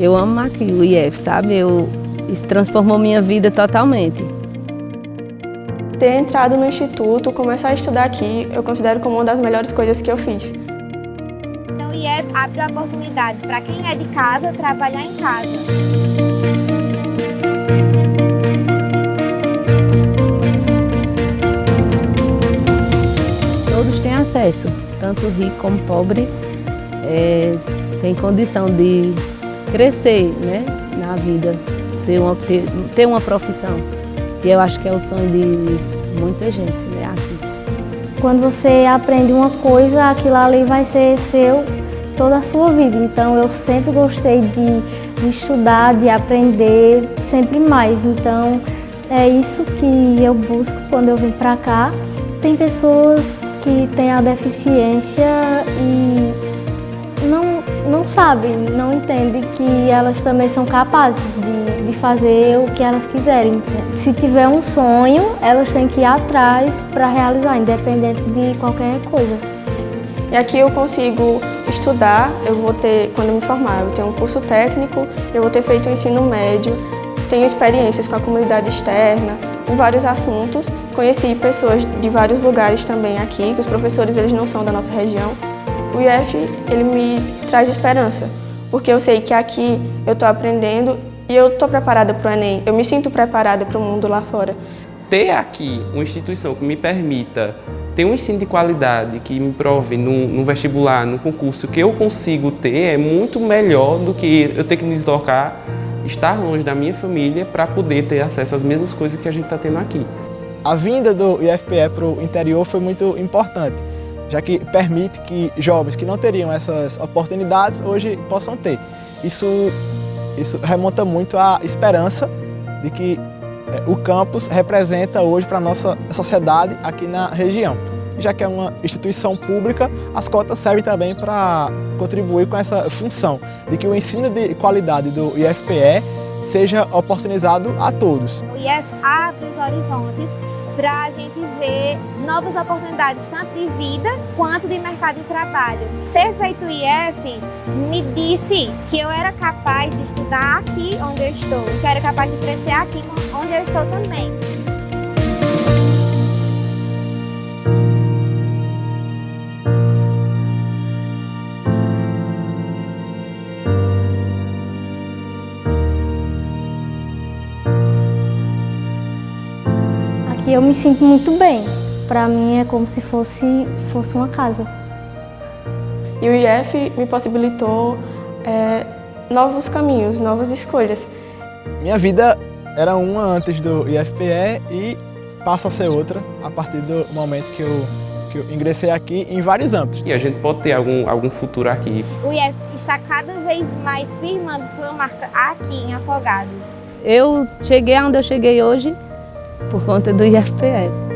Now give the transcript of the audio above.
Eu amo aqui o IF, sabe? Eu, isso transformou minha vida totalmente. Ter entrado no instituto, começar a estudar aqui, eu considero como uma das melhores coisas que eu fiz. Então o IF abre a oportunidade para quem é de casa trabalhar em casa. Todos têm acesso, tanto rico como pobre, é, tem condição de crescer né, na vida, ser uma, ter, ter uma profissão. E eu acho que é o sonho de muita gente né, aqui. Quando você aprende uma coisa, aquilo ali vai ser seu toda a sua vida. Então eu sempre gostei de, de estudar, de aprender sempre mais. Então é isso que eu busco quando eu vim para cá. Tem pessoas que têm a deficiência e não, sabem, não entendem que elas também são capazes de, de fazer o que elas quiserem. Se tiver um sonho, elas têm que ir atrás para realizar, independente de qualquer coisa. E aqui eu consigo estudar, eu vou ter, quando me formar, eu tenho um curso técnico, eu vou ter feito o ensino médio, tenho experiências com a comunidade externa, em vários assuntos. Conheci pessoas de vários lugares também aqui, que os professores eles não são da nossa região. O IF ele me traz esperança, porque eu sei que aqui eu estou aprendendo e eu estou preparada para o Enem, eu me sinto preparada para o mundo lá fora. Ter aqui uma instituição que me permita ter um ensino de qualidade, que me prove no, no vestibular, no concurso, que eu consigo ter, é muito melhor do que eu ter que me deslocar, estar longe da minha família para poder ter acesso às mesmas coisas que a gente está tendo aqui. A vinda do IFPE para o interior foi muito importante, já que permite que jovens que não teriam essas oportunidades hoje possam ter. Isso, isso remonta muito à esperança de que o campus representa hoje para a nossa sociedade aqui na região. Já que é uma instituição pública, as cotas servem também para contribuir com essa função de que o ensino de qualidade do IFPE seja oportunizado a todos. O IF abre os horizontes para a gente ver novas oportunidades, tanto de vida quanto de mercado de trabalho. Ter feito o IF me disse que eu era capaz de estudar aqui onde eu estou, que eu era capaz de crescer aqui onde eu estou também. Eu me sinto muito bem. Para mim é como se fosse, fosse uma casa. E o IF me possibilitou é, novos caminhos, novas escolhas. Minha vida era uma antes do IFPE e passa a ser outra a partir do momento que eu, que eu ingressei aqui em vários âmbitos. E a gente pode ter algum, algum futuro aqui. O IF está cada vez mais firmando sua marca aqui em Afogados. Eu cheguei onde eu cheguei hoje por conta do IFPE.